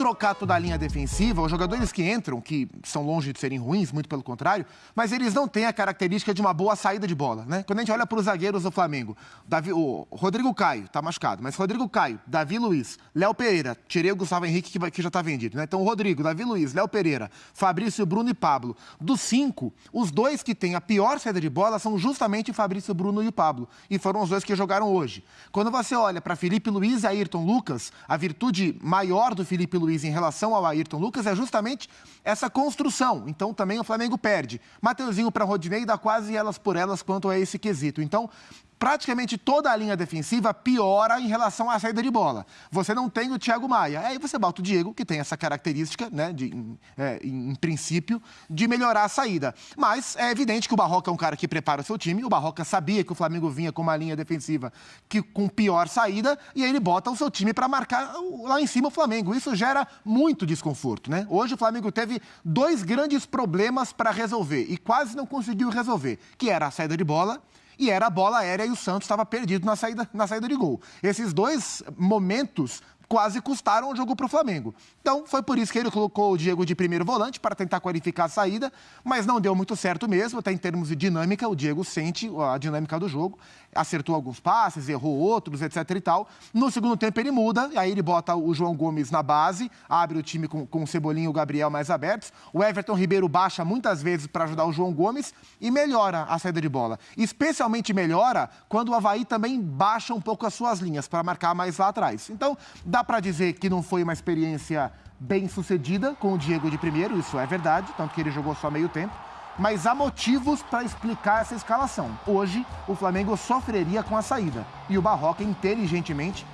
trocar toda a linha defensiva, os jogadores que entram, que são longe de serem ruins, muito pelo contrário, mas eles não têm a característica de uma boa saída de bola, né? Quando a gente olha para os zagueiros do Flamengo, Davi, o Rodrigo Caio tá machucado, mas Rodrigo Caio, Davi Luiz, Léo Pereira, tirei o Gustavo Henrique que, que já tá vendido, né? Então Rodrigo, Davi Luiz, Léo Pereira, Fabrício Bruno e Pablo. Dos cinco, os dois que têm a pior saída de bola são justamente o Fabrício Bruno e o Pablo, e foram os dois que jogaram hoje. Quando você olha para Felipe Luiz e Ayrton Lucas, a virtude maior do Felipe Luiz Luiz em relação ao Ayrton Lucas é justamente essa construção. Então também o Flamengo perde. Mateuzinho para Rodinei dá quase elas por elas quanto a esse quesito. Então, praticamente toda a linha defensiva piora em relação à saída de bola. Você não tem o Thiago Maia. Aí você bota o Diego, que tem essa característica, né, de, em, é, em, princípio, de melhorar a saída. Mas é evidente que o Barroca é um cara que prepara o seu time. O Barroca sabia que o Flamengo vinha com uma linha defensiva que, com pior saída, e aí ele bota o seu time para marcar lá em cima o Flamengo. Isso gera muito desconforto, né? Hoje o Flamengo teve dois grandes problemas para resolver e quase não conseguiu resolver, que era a saída de bola e era a bola aérea e o Santos estava perdido na saída, na saída de gol. Esses dois momentos quase custaram o jogo para o Flamengo. Então, foi por isso que ele colocou o Diego de primeiro volante para tentar qualificar a saída, mas não deu muito certo mesmo, até em termos de dinâmica, o Diego sente a dinâmica do jogo, acertou alguns passes, errou outros, etc e tal. No segundo tempo ele muda, aí ele bota o João Gomes na base, abre o time com, com o Cebolinha e o Gabriel mais abertos. O Everton Ribeiro baixa muitas vezes para ajudar o João Gomes e melhora a saída de bola. Especialmente melhora quando o Havaí também baixa um pouco as suas linhas para marcar mais lá atrás. Então, dá dá para dizer que não foi uma experiência bem sucedida com o Diego de primeiro, isso é verdade, tanto que ele jogou só meio tempo. Mas há motivos para explicar essa escalação. Hoje, o Flamengo sofreria com a saída. E o Barroca, inteligentemente,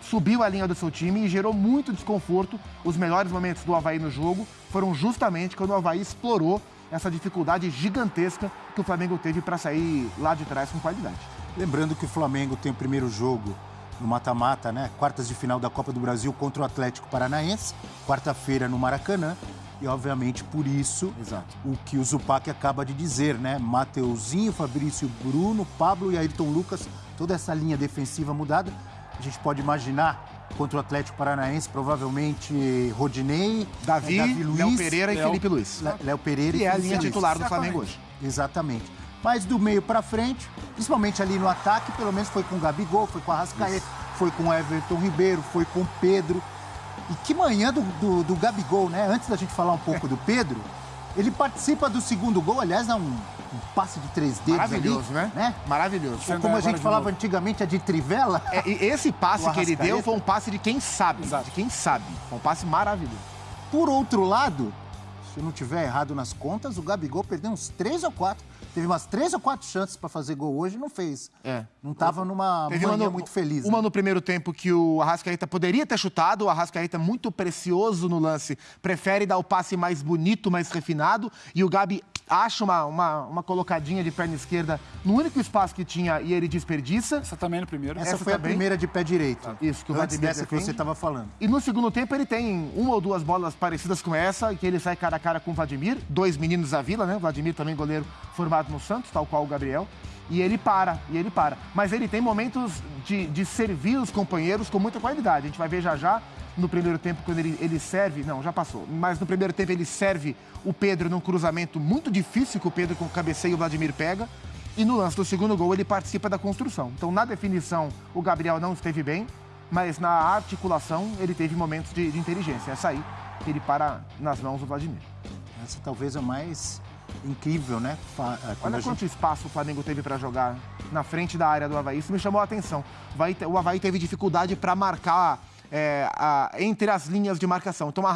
subiu a linha do seu time e gerou muito desconforto. Os melhores momentos do Havaí no jogo foram justamente quando o Havaí explorou essa dificuldade gigantesca que o Flamengo teve para sair lá de trás com qualidade. Lembrando que o Flamengo tem o primeiro jogo no mata-mata, né? Quartas de final da Copa do Brasil contra o Atlético Paranaense, quarta-feira no Maracanã. E, obviamente, por isso, Exato. o que o Zupac acaba de dizer, né? Mateuzinho, Fabrício Bruno, Pablo e Ayrton Lucas, toda essa linha defensiva mudada. A gente pode imaginar contra o Atlético Paranaense, provavelmente Rodinei, Davi, Davi Luiz, Léo Pereira Léo, e Felipe Luiz. Léo Pereira e, e é a linha titular do Flamengo hoje. Exatamente. Mas do meio para frente, principalmente ali no ataque, pelo menos foi com o Gabigol, foi com a Rascaeta, foi com o Everton Ribeiro, foi com o Pedro. E que manhã do, do, do, Gabigol, né? Antes da gente falar um pouco do Pedro, ele participa do segundo gol, aliás, dá um, um passe de três dedos Maravilhoso, ali, né? né? Maravilhoso. Ou como a gente falava antigamente, a de trivela. É, e esse passe que ele deu foi um passe de quem sabe, Exato. de quem sabe. Foi um passe maravilhoso. Por outro lado, se eu não tiver errado nas contas, o Gabigol perdeu uns três ou quatro Teve umas três ou quatro chances para fazer gol hoje e não fez. É. Não estava numa Teve manhã no, muito feliz. Uma né? no primeiro tempo que o Arrascaeta poderia ter chutado. O Arrascaeta, muito precioso no lance, prefere dar o passe mais bonito, mais refinado. E o Gabi acha uma, uma, uma colocadinha de perna esquerda no único espaço que tinha e ele desperdiça. Essa também no primeiro. Essa, Essa foi também. a primeira de pé direito. Ah. Isso, que o Antes dessa que você estava falando. E no segundo tempo ele tem uma ou duas bolas parecidas com essa, que ele sai cara a cara com o Vladimir, dois meninos da vila, né? O Vladimir também goleiro formado no Santos, tal qual o Gabriel. E ele para, e ele para. Mas ele tem momentos de, de servir os companheiros com muita qualidade. A gente vai ver já já no primeiro tempo, quando ele, ele serve, não, já passou, mas no primeiro tempo ele serve o Pedro num cruzamento muito difícil que o Pedro com o cabeceio e o Vladimir pega. E no lance do segundo gol ele participa da construção. Então, na definição, o Gabriel não esteve bem, mas na articulação ele teve momentos de, de inteligência. Essa aí, ele para nas mãos do Vladimir. Essa talvez é mais incrível, né? É, Olha quanto gente... espaço o Flamengo teve para jogar na frente da área do Havaí. Isso me chamou a atenção. O Havaí teve dificuldade para marcar é, a, entre as linhas de marcação. Então, a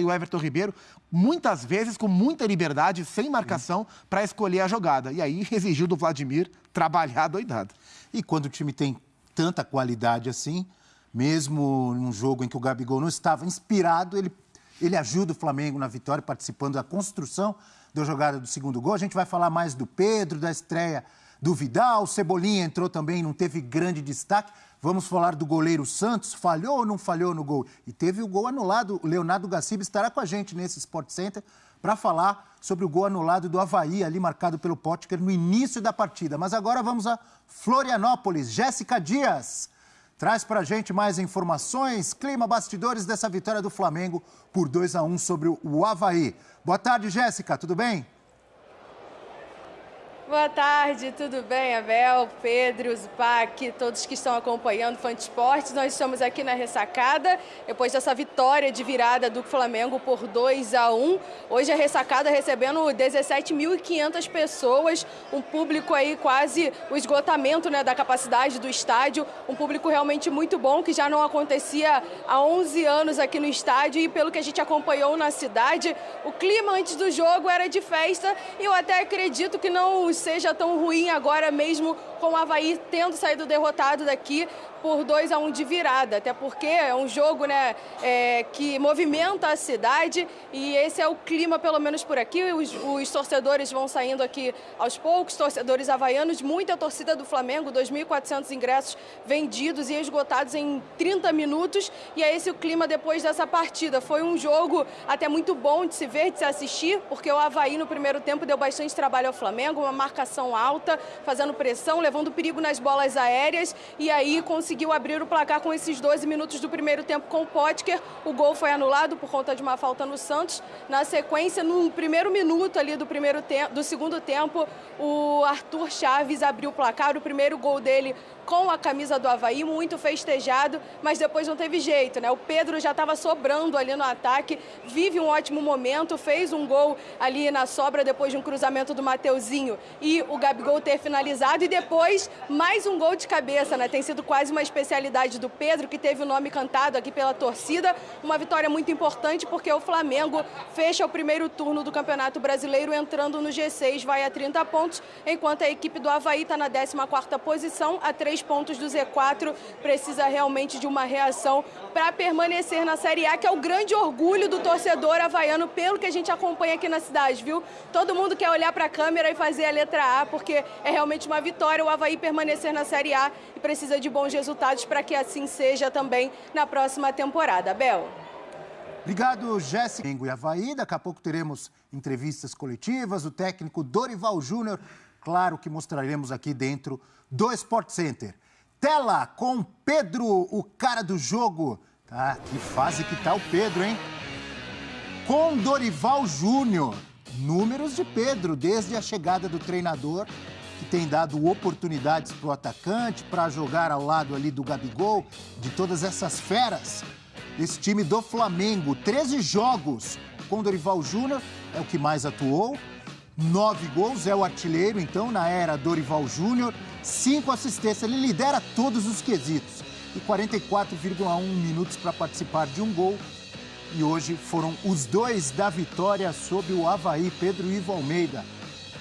e o Everton Ribeiro, muitas vezes com muita liberdade, sem marcação, para escolher a jogada. E aí exigiu do Vladimir trabalhar doidado. E quando o time tem tanta qualidade assim, mesmo num jogo em que o Gabigol não estava inspirado, ele, ele ajuda o Flamengo na vitória, participando da construção da jogada do segundo gol. A gente vai falar mais do Pedro, da estreia do Vidal, o Cebolinha entrou também, não teve grande destaque. Vamos falar do goleiro Santos, falhou ou não falhou no gol? E teve o gol anulado. O Leonardo Gaciba estará com a gente nesse Sport Center para falar sobre o gol anulado do Havaí, ali marcado pelo Potker no início da partida. Mas agora vamos a Florianópolis. Jéssica Dias. traz para a gente mais informações, clima, bastidores dessa vitória do Flamengo por 2 a 1 sobre o Havaí. Boa tarde, Jéssica, tudo bem? Boa tarde, tudo bem, Abel, Pedro, Zupac, todos que estão acompanhando o. Nós estamos aqui na ressacada, depois dessa vitória de virada do Flamengo por 2 a 1. Hoje a ressacada recebendo 17.500 pessoas, um público aí quase o esgotamento né, da capacidade do estádio, um público realmente muito bom, que já não acontecia há 11 anos aqui no estádio e pelo que a gente acompanhou na cidade, o clima antes do jogo era de festa e eu até acredito que não seja tão ruim agora mesmo com o Havaí tendo saído derrotado daqui por 2 a 1 um de virada, até porque é um jogo né, é, que movimenta a cidade e esse é o clima, pelo menos por aqui. Os, os torcedores vão saindo aqui aos poucos, torcedores havaianos, muita torcida do Flamengo, 2.400 ingressos vendidos e esgotados em 30 minutos. E é esse o clima depois dessa partida. Foi um jogo até muito bom de se ver, de se assistir, porque o Havaí no primeiro tempo deu bastante trabalho ao Flamengo, uma marcação alta, fazendo pressão, levando perigo nas bolas aéreas e aí conseguiu conseguiu abrir o placar com esses 12 minutos do primeiro tempo com o Potker. O gol foi anulado por conta de uma falta no Santos. Na sequência, no primeiro minuto ali do, primeiro do segundo tempo, o Arthur Chaves abriu o placar. O primeiro gol dele com a camisa do Havaí, muito festejado, mas depois não teve jeito, né? O Pedro já estava sobrando ali no ataque, vive um ótimo momento, fez um gol ali na sobra depois de um cruzamento do Mateuzinho e o Gabigol ter finalizado e depois mais um gol de cabeça, né? Tem sido quase uma especialidade do Pedro, que teve o nome cantado aqui pela torcida, uma vitória muito importante porque o Flamengo fecha o primeiro turno do Campeonato Brasileiro entrando no G6, vai a 30 pontos, enquanto a equipe do Havaí está na 14ª posição, a 3 três pontos do Z4, precisa realmente de uma reação para permanecer na Série A, que é o grande orgulho do torcedor havaiano, pelo que a gente acompanha aqui na cidade, viu? Todo mundo quer olhar para a câmera e fazer a letra A, porque é realmente uma vitória o Havaí permanecer na Série A e precisa de bons resultados para que assim seja também na próxima temporada. Bel. Obrigado, Jéssica. E Havaí, daqui a pouco teremos entrevistas coletivas, o técnico Dorival Júnior, claro que mostraremos aqui dentro do Sport Center. Tela com Pedro, o cara do jogo. Tá, que fase que tá o Pedro, hein? Com Dorival Júnior. Números de Pedro, desde a chegada do treinador, que tem dado oportunidades para o atacante, para jogar ao lado ali do Gabigol, de todas essas feras. Esse time do Flamengo, 13 jogos com Dorival Júnior, é o que mais atuou. Nove gols, é o artilheiro, então, na era Dorival Júnior cinco assistências. Ele lidera todos os quesitos. E 44,1 minutos para participar de um gol. E hoje foram os dois da vitória sobre o Havaí, Pedro Ivo Almeida.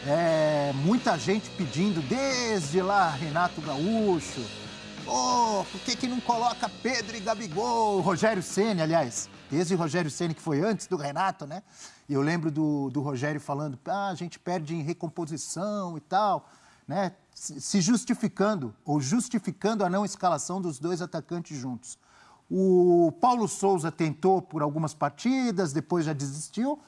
É, muita gente pedindo, desde lá, Renato Gaúcho. Oh, por que, que não coloca Pedro e Gabigol? Rogério Ceni, aliás, desde o Rogério Ceni que foi antes do Renato, né? E eu lembro do, do Rogério falando, ah, a gente perde em recomposição e tal né, se justificando ou justificando a não escalação dos dois atacantes juntos. O Paulo Souza tentou por algumas partidas, depois já desistiu.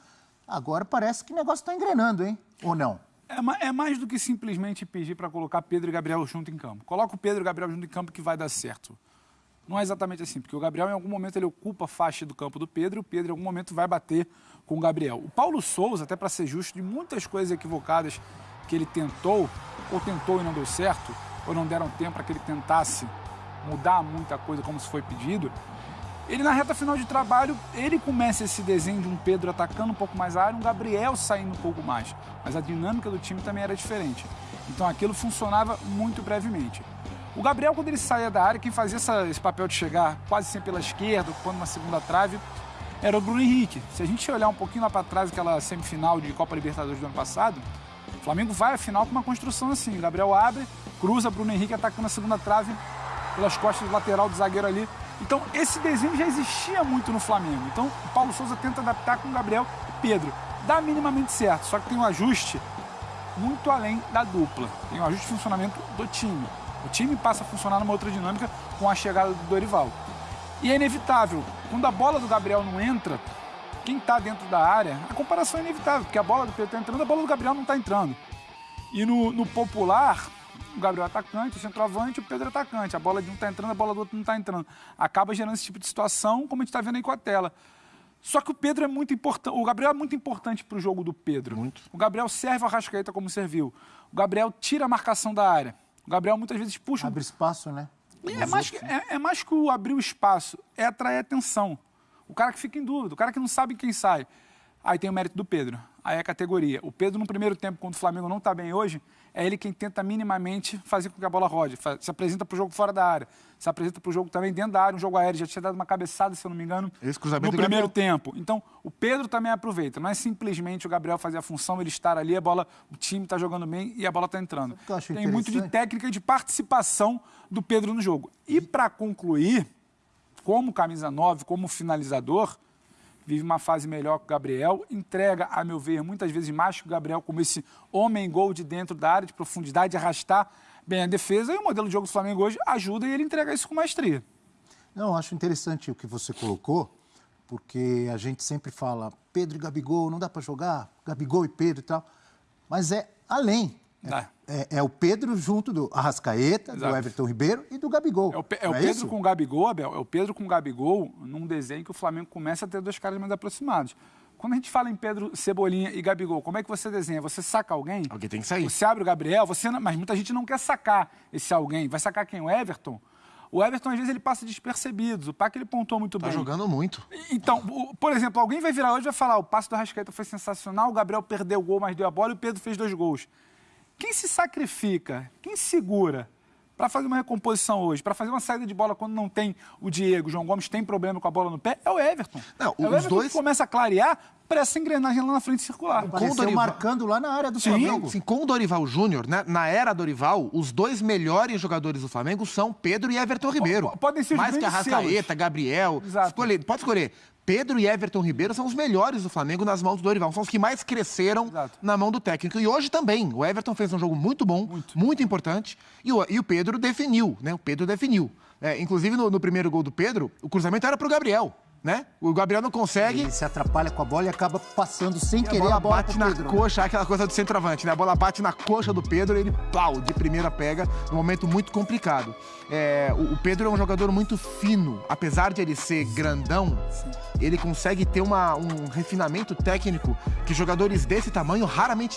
Agora parece que o negócio está engrenando, hein? Ou não? É, é, mais do que simplesmente pedir para colocar Pedro e Gabriel junto em campo. Coloca o Pedro e o Gabriel junto em campo que vai dar certo. Não é exatamente assim, porque o Gabriel em algum momento ele ocupa a faixa do campo do Pedro e o Pedro em algum momento vai bater com o Gabriel. O Paulo Souza, até para ser justo, de muitas coisas equivocadas que ele tentou, ou tentou e não deu certo, ou não deram tempo para que ele tentasse mudar muita coisa como se foi pedido, ele na reta final de trabalho, ele começa esse desenho de um Pedro atacando um pouco mais a área, um Gabriel saindo um pouco mais. Mas a dinâmica do time também era diferente. Então aquilo funcionava muito brevemente. O Gabriel, quando ele saía da área, quem fazia essa, esse papel de chegar quase sempre pela esquerda, ocupando uma segunda trave, era o Bruno Henrique. Se a gente olhar um pouquinho lá para trás, aquela semifinal de Copa Libertadores do ano passado, o Flamengo vai à final com uma construção assim. O Gabriel abre, cruza, Bruno Henrique atacando a segunda trave pelas costas do lateral do zagueiro ali. Então, esse desenho já existia muito no Flamengo. Então, o Paulo Souza tenta adaptar com o Gabriel e Pedro. Dá minimamente certo, só que tem um ajuste muito além da dupla. Tem um ajuste de funcionamento do time. O time passa a funcionar numa outra dinâmica com a chegada do Dorival. E é inevitável, quando a bola do Gabriel não entra, quem está dentro da área, a comparação é inevitável, porque a bola do Pedro está entrando, a bola do Gabriel não está entrando. E no, no, popular, o Gabriel é atacante, o centroavante, o Pedro é atacante. A bola de um tá entrando, a bola do outro não tá entrando. Acaba gerando esse tipo de situação, como a gente tá vendo aí com a tela. Só que o Pedro é muito importante. O Gabriel é muito importante para o jogo do Pedro. Muito. O Gabriel serve a Rascaeta como serviu. O Gabriel tira a marcação da área. O Gabriel muitas vezes puxa. Abre espaço, né? É mais, que, é, é mais que o abrir o espaço, é atrair atenção. O cara que fica em dúvida, o cara que não sabe quem sai. Aí tem o mérito do Pedro. Aí é a categoria. O Pedro, no primeiro tempo, quando o Flamengo não está bem hoje, é ele quem tenta minimamente fazer com que a bola rode. Se apresenta para o jogo fora da área. Se apresenta para o jogo também dentro da área, um jogo aéreo. Já tinha dado uma cabeçada, se eu não me engano, Esse cruzamento no primeiro Gabriel. tempo. Então, o Pedro também aproveita. Não é simplesmente o Gabriel fazer a função, ele estar ali, a bola, o time está jogando bem e a bola está entrando. Tem muito de técnica e de participação do Pedro no jogo. E para concluir, como camisa 9, como finalizador, vive uma fase melhor que o Gabriel, entrega, a meu ver, muitas vezes mais que o Gabriel, como esse homem-gol de dentro da área, de profundidade, de arrastar bem a defesa. E o modelo de jogo do Flamengo hoje ajuda e ele entrega isso com maestria. Não, acho interessante o que você colocou, porque a gente sempre fala Pedro e Gabigol, não dá para jogar, Gabigol e Pedro e tal, mas é além. Dá. É, é o Pedro junto do Arrascaeta, Exato. do Everton Ribeiro e do Gabigol. É o, Pe- é o Não Pedro isso? com o Gabigol, Abel, é o Pedro com o Gabigol num desenho que o Flamengo começa a ter dois caras mais aproximados. Quando a gente fala em Pedro, Cebolinha e Gabigol, como é que você desenha? Você saca alguém? Alguém tem que sair. Você abre o Gabriel, você não- mas muita gente não quer sacar esse alguém. Vai sacar quem? O Everton? O Everton, às vezes, ele passa despercebido. O Pac, ele pontou muito Tá bem. jogando muito. Então, o- por exemplo, alguém vai virar hoje e vai falar: o passe do Arrascaeta foi sensacional, o Gabriel perdeu o gol, mas deu a bola e o Pedro fez dois gols. Quem se sacrifica, quem segura para fazer uma recomposição hoje, para fazer uma saída de bola quando não tem o Diego, o João Gomes tem problema com a bola no pé, é o Everton. Não, é o os Everton dois- que começa a clarear para essa engrenagem lá na frente circular. Apareceu Dorival- marcando lá na área do Sim, Flamengo. Sim, com o Dorival Júnior, né, na era Dorival, os dois melhores jogadores do Flamengo são Pedro e Everton Ribeiro. po- podem ser os Mais que Arrascaeta. Gabriel. Exato. Escolher, pode escolher. Pedro e Everton Ribeiro são os melhores do Flamengo nas mãos do Dorival. São os que mais cresceram Exato. na mão do técnico. E hoje também. O Everton fez um jogo muito bom, muito, importante. E o, e o Pedro definiu, né? O Pedro definiu. É, inclusive, no, no primeiro gol do Pedro, o cruzamento era pro Gabriel. Né? O Gabriel não consegue. Ele se atrapalha com a bola e acaba passando sem E a querer bola a bola bate na Pedro, né? coxa, aquela coisa do centroavante, né? A bola bate na coxa do Pedro e ele, pau, de primeira pega, num momento muito complicado. É, o, o Pedro é um jogador muito fino, apesar de ele ser grandão, ele consegue ter uma- um refinamento técnico que jogadores desse tamanho raramente